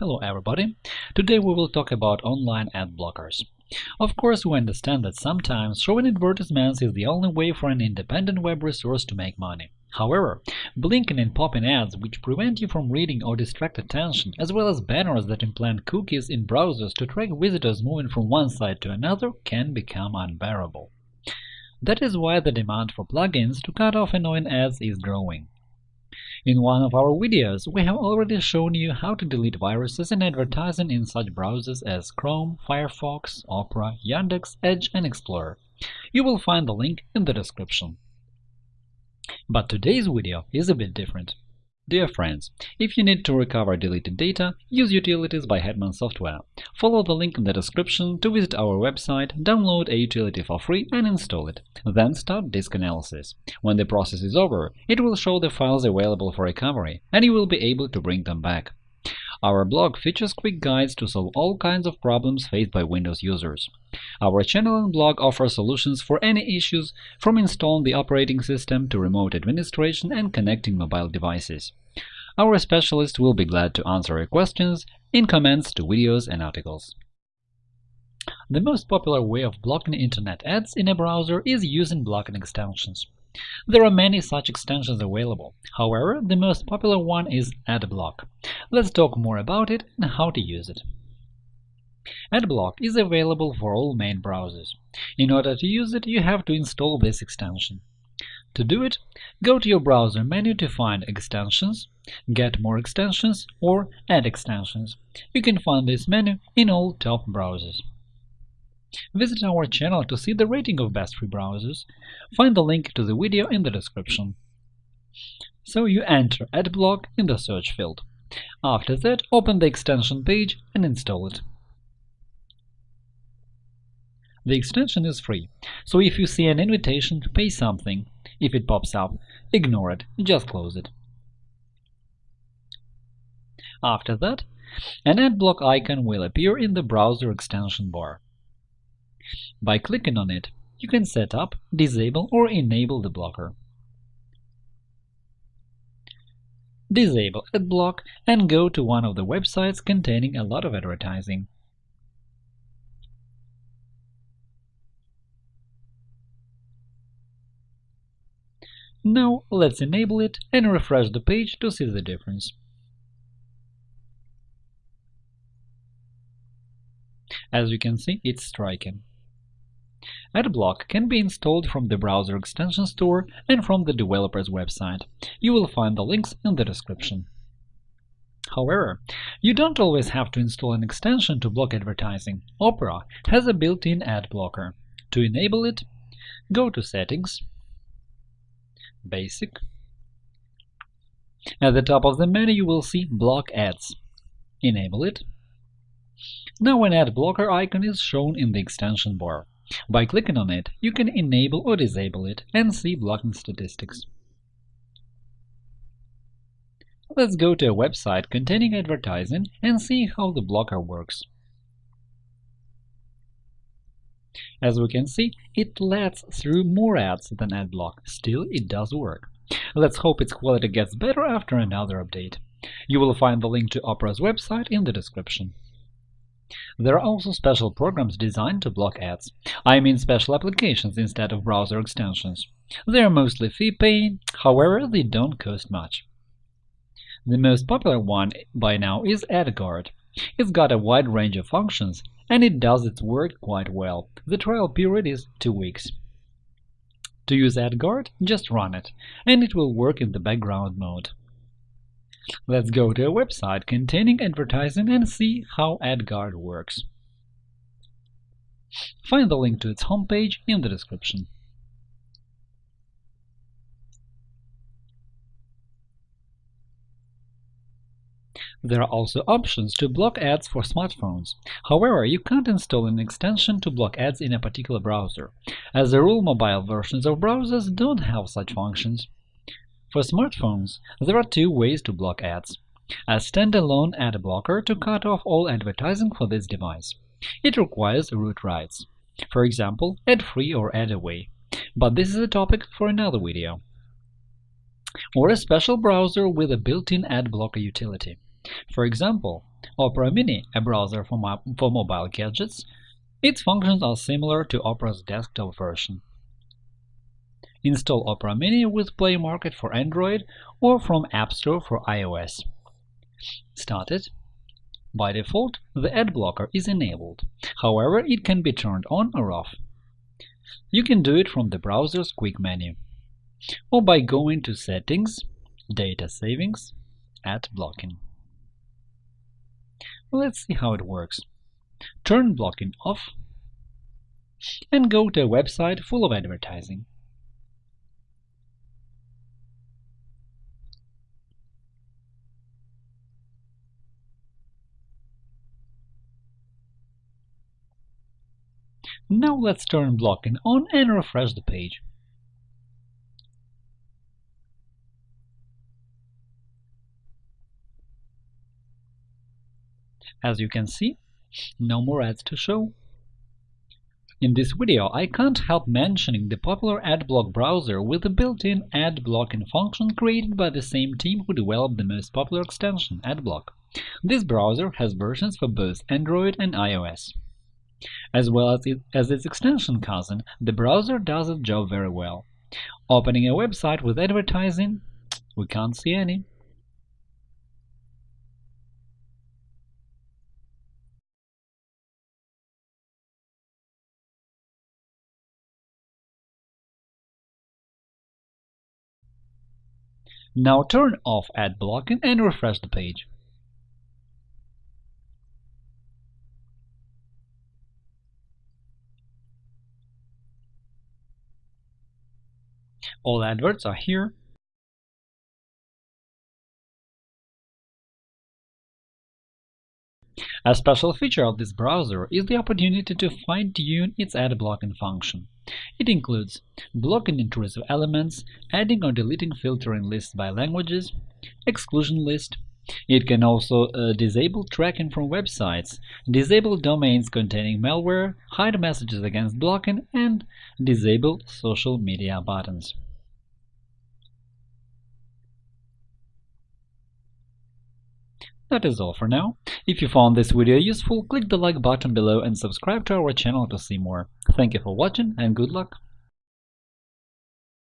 Hello everybody! Today we will talk about online ad blockers. Of course, we understand that sometimes showing advertisements is the only way for an independent web resource to make money. However, blinking and popping ads which prevent you from reading or distract attention, as well as banners that implant cookies in browsers to track visitors moving from one site to another can become unbearable. That is why the demand for plugins to cut off annoying ads is growing. In one of our videos, we have already shown you how to delete viruses and advertising in such browsers as Chrome, Firefox, Opera, Yandex, Edge, and Explorer. You will find the link in the description. But today's video is a bit different. Dear friends, if you need to recover deleted data, use Utilities by Hetman Software. Follow the link in the description to visit our website, download a utility for free and install it. Then start disk analysis. When the process is over, it will show the files available for recovery, and you will be able to bring them back. Our blog features quick guides to solve all kinds of problems faced by Windows users. Our channel and blog offer solutions for any issues, from installing the operating system to remote administration and connecting mobile devices. Our specialists will be glad to answer your questions in comments to videos and articles. The most popular way of blocking Internet ads in a browser is using blocking extensions. There are many such extensions available. However, the most popular one is AdBlock. Let's talk more about it and how to use it. AdBlock is available for all main browsers. In order to use it, you have to install this extension. To do it, go to your browser menu to find Extensions, Get more extensions, or Add extensions. You can find this menu in all top browsers. Visit our channel to see the rating of best free browsers. Find the link to the video in the description. So you enter AdBlock in the search field. After that, open the extension page and install it. The extension is free, so if you see an invitation to pay something, if it pops up, ignore it, just close it. After that, an AdBlock icon will appear in the browser extension bar. By clicking on it, you can set up, disable or enable the blocker. Disable AdBlock and go to one of the websites containing a lot of advertising. Now let's enable it and refresh the page to see the difference. As you can see, it's striking. AdBlock can be installed from the browser extension store and from the developer's website. You will find the links in the description. However, you don't always have to install an extension to block advertising. Opera has a built-in ad blocker. To enable it, go to Settings, Basic. At the top of the menu you will see Block Ads. Enable it. Now an ad blocker icon is shown in the extension bar. By clicking on it, you can enable or disable it and see blocking statistics. Let's go to a website containing advertising and see how the blocker works. As we can see, it lets through more ads than AdBlock. Still, it does work. Let's hope its quality gets better after another update. You will find the link to Opera's website in the description. There are also special programs designed to block ads. I mean special applications instead of browser extensions. They are mostly fee-paying, however, they don't cost much. The most popular one by now is AdGuard. It's got a wide range of functions and it does its work quite well. The trial period is two weeks. To use AdGuard, just run it, and it will work in the background mode. Let's go to a website containing advertising and see how AdGuard works. Find the link to its homepage in the description. There are also options to block ads for smartphones. However, you can't install an extension to block ads in a particular browser. As a rule, mobile versions of browsers don't have such functions. For smartphones, there are two ways to block ads. A standalone ad blocker to cut off all advertising for this device. It requires root rights. For example, AdFree or AdAway. But this is a topic for another video. Or a special browser with a built-in ad blocker utility. For example, Opera Mini, a browser for, mo for mobile gadgets, its functions are similar to Opera's desktop version. Install Opera Mini with Play Market for Android or from App Store for iOS. Start it. By default, the ad blocker is enabled, however, it can be turned on or off. You can do it from the browser's quick menu, or by going to Settings, Data Savings, Ad Blocking. Let's see how it works. Turn blocking off and go to a website full of advertising. Now let's turn blocking on and refresh the page. As you can see, no more ads to show. In this video, I can't help mentioning the popular AdBlock browser with a built-in ad blocking function created by the same team who developed the most popular extension, AdBlock. This browser has versions for both Android and iOS. As well as, it, as its extension cousin, the browser does its job very well. Opening a website with advertising, we can't see any. Now turn off ad blocking and refresh the page. All adverts are here. A special feature of this browser is the opportunity to fine-tune its ad blocking function. It includes blocking intrusive elements, adding or deleting filtering lists by languages, exclusion list. It can also uh, disable tracking from websites, disable domains containing malware, hide messages against blocking, and disable social media buttons. That is all for now. If you found this video useful, click the like button below and subscribe to our channel to see more. Thank you for watching and good luck!